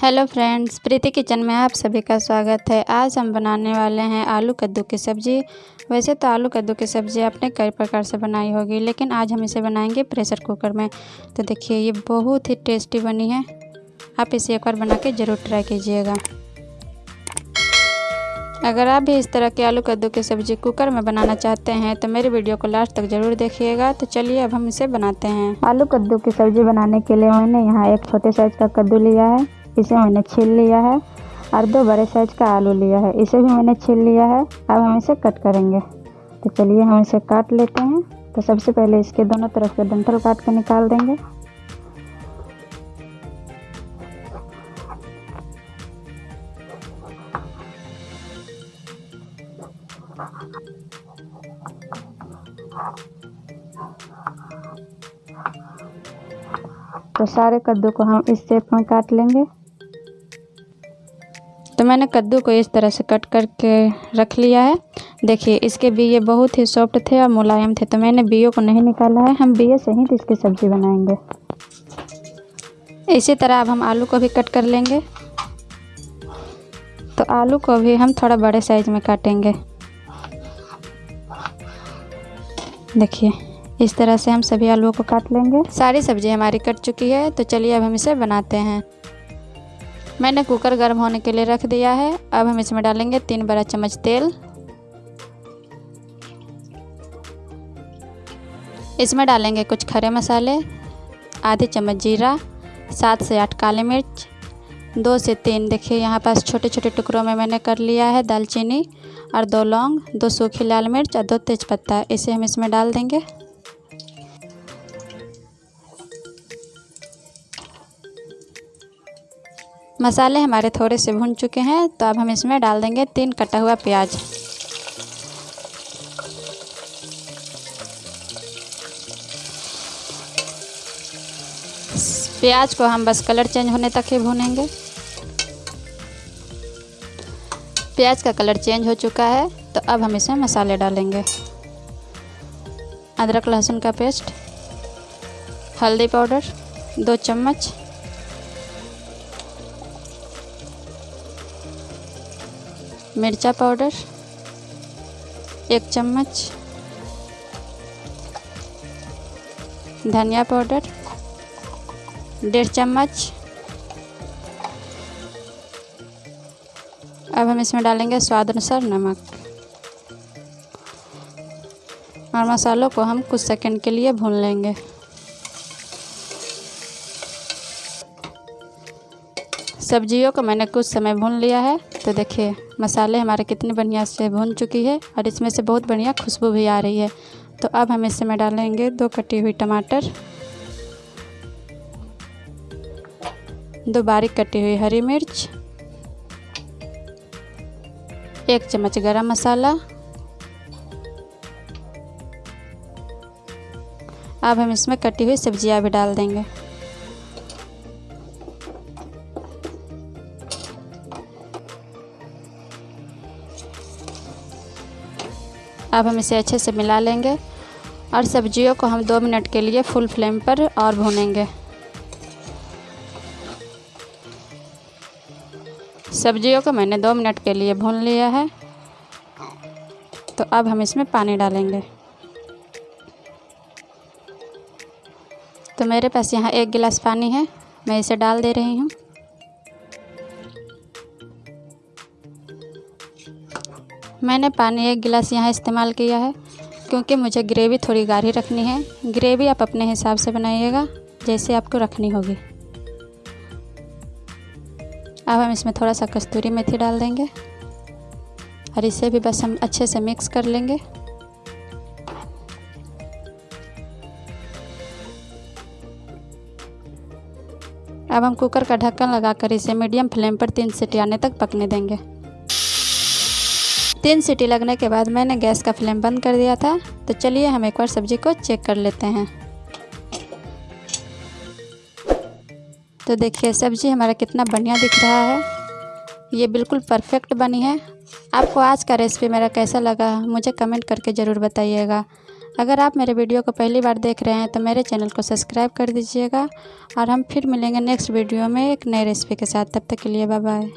Hello friends, प्रीति kitchen में आप सभी का स्वागत है। आज हम बनाने वाले हैं आलू कद्दू की सब्ज़ी। वैसे तो आलू कद्दू की सब्ज़ी आपने कई प्रकार से बनाई होगी, लेकिन आज हम इसे बनाएँगे प्रेशर कुकर में। तो देखिए, ये बहुत ही टेस्टी बनी है। आप इसे एक बार बना के ज़रूर ट्राई कीजिएगा। अगर आप भी इस तरह के आलू कद्दू की सब्ज़ी कुकर में बनाना चाहते हैं तो मेरी वीडियो को लास्ट तक ज़रूर देखिएगा। तो चलिए, अब हम इसे बनाते हैं। आलू कद्दू की सब्ज़ी बनाने के लिए मैंने यहाँ एक छोटे साइज़ का कद्दू लिया है। इसे मैंने छील लिया है और दो बड़े साइज़ का आलू लिया है। इसे भी मैंने छील लिया है। अब हम इसे कट करेंगे। तो चलिए हम इसे काट लेते हैं। तो सबसे पहले इसके दोनों तरफ़ के डंठल काट कर निकाल देंगे। तो सारे कद्दू को हम इस शेप में काट लेंगे। मैंने कद्दू को इस तरह से कट करके रख लिया है। देखिए, इसके बीए बहुत ही सॉफ्ट थे और मुलायम थे तो मैंने बीओ को नहीं निकाला है। हम बीए से ही इसकी सब्ज़ी बनाएँगे। इसी तरह अब हम आलू को भी कट कर लेंगे। तो आलू को भी हम थोड़ा बड़े साइज़ में काटेंगे। देखिए, इस तरह से हम सभी आलूओं को काट लेंगे। सारी सब्ज़ी हमारी कट चुकी है तो चलिए अब हम इसे बनाते हैं। मैंने कुकर गर्म होने के लिए रख दिया है। अब हम इसमें डालेंगे तीन बड़ा चम्मच तेल। इसमें डालेंगे कुछ खड़े मसाले, आधे चम्मच जीरा, सात से आठ काली मिर्च, दो से तीन, देखिए यहाँ पास छोटे छोटे टुकड़ों में मैंने कर लिया है दालचीनी और दो लौंग, दो सूखी लाल मिर्च और दो तेज़पत्ता। इसे हम इसमें डाल देंगे। मसाले हमारे थोड़े से भुन चुके हैं तो अब हम इसमें डाल देंगे तीन कटा हुआ प्याज। प्याज को हम बस कलर चेंज होने तक ही भूनेंगे। प्याज का कलर चेंज हो चुका है तो अब हम इसमें मसाले डालेंगे। अदरक लहसुन का पेस्ट, हल्दी पाउडर, दो चम्मच। मिर्चा पाउडर, एक चम्मच धनिया पाउडर, डेढ़ चम्मच। अब हम इसमें डालेंगे स्वाद अनुसार नमक। और मसालों को हम कुछ सेकंड के लिए भून लेंगे। सब्जियों को मैंने कुछ समय भून लिया है। तो देखिए, मसाले हमारे कितनी बढ़िया से भून चुकी है और इसमें से बहुत बढ़िया खुशबू भी आ रही है। तो अब हम इसमें डालेंगे दो कटी हुई टमाटर, दो बारीक कटी हुई हरी मिर्च, एक चम्मच गरम मसाला। अब हम इसमें कटी हुई सब्ज़ियाँ भी डाल देंगे। अब हम इसे अच्छे से मिला लेंगे और सब्जियों को हम दो मिनट के लिए फुल फ्लेम पर और भूनेंगे। सब्जियों को मैंने दो मिनट के लिए भून लिया है। तो अब हम इसमें पानी डालेंगे। तो मेरे पास यहाँ एक गिलास पानी है, मैं इसे डाल दे रही हूँ। मैंने पानी एक गिलास यहाँ इस्तेमाल किया है, क्योंकि मुझे ग्रेवी थोड़ी गाढ़ी रखनी है। ग्रेवी आप अपने हिसाब से बनाइएगा, जैसे आपको रखनी होगी। अब हम इसमें थोड़ा सा कस्तूरी मेथी डाल देंगे, और इसे भी बस हम अच्छे से मिक्स कर लेंगे। अब हम कुकर का ढक्कन लगाकर इसे मीडियम फ्लेम पर तीन सीटी आने तक पकने देंगे। तीन सीटी लगने के बाद मैंने गैस का फ्लेम बंद कर दिया था। तो चलिए हम एक बार सब्ज़ी को चेक कर लेते हैं। तो देखिए, सब्ज़ी हमारा कितना बढ़िया दिख रहा है। ये बिल्कुल परफेक्ट बनी है। आपको आज का रेसिपी मेरा कैसा लगा, मुझे कमेंट करके ज़रूर बताइएगा। अगर आप मेरे वीडियो को पहली बार देख रहे हैं तो मेरे चैनल को सब्सक्राइब कर दीजिएगा। और हम फिर मिलेंगे नेक्स्ट वीडियो में एक नए रेसिपी के साथ। तब तक के लिए बाय बाय